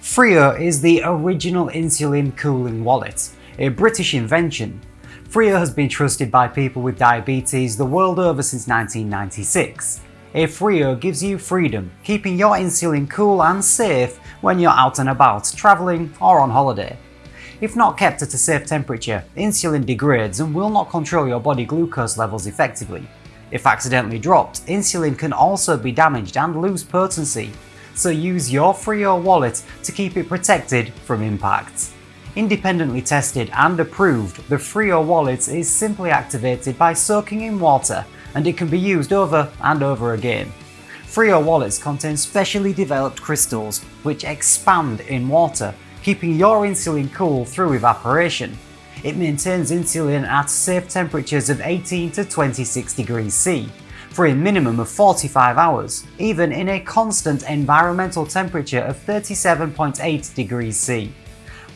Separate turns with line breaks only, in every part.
Frio is the original insulin cooling wallet, a British invention. Frio has been trusted by people with diabetes the world over since 1996. A Frio gives you freedom, keeping your insulin cool and safe when you're out and about, travelling or on holiday. If not kept at a safe temperature, insulin degrades and will not control your body glucose levels effectively. If accidentally dropped, insulin can also be damaged and lose potency, so use your Frio wallet to keep it protected from impact. Independently tested and approved, the Frio wallet is simply activated by soaking in water and it can be used over and over again. Frio wallets contain specially developed crystals which expand in water, keeping your insulin cool through evaporation. It maintains insulin at safe temperatures of 18 to 26 degrees C, for a minimum of 45 hours, even in a constant environmental temperature of 37.8 degrees C.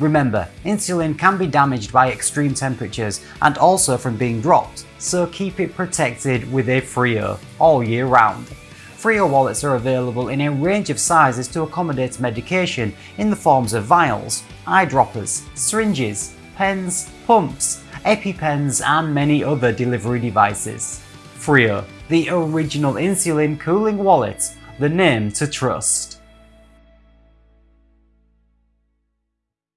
Remember, insulin can be damaged by extreme temperatures and also from being dropped, so keep it protected with a Frio all year round. Frio wallets are available in a range of sizes to accommodate medication in the forms of vials, eyedroppers, syringes, pens, pumps, EpiPens and many other delivery devices. Frio, the original insulin cooling wallet, the name to trust.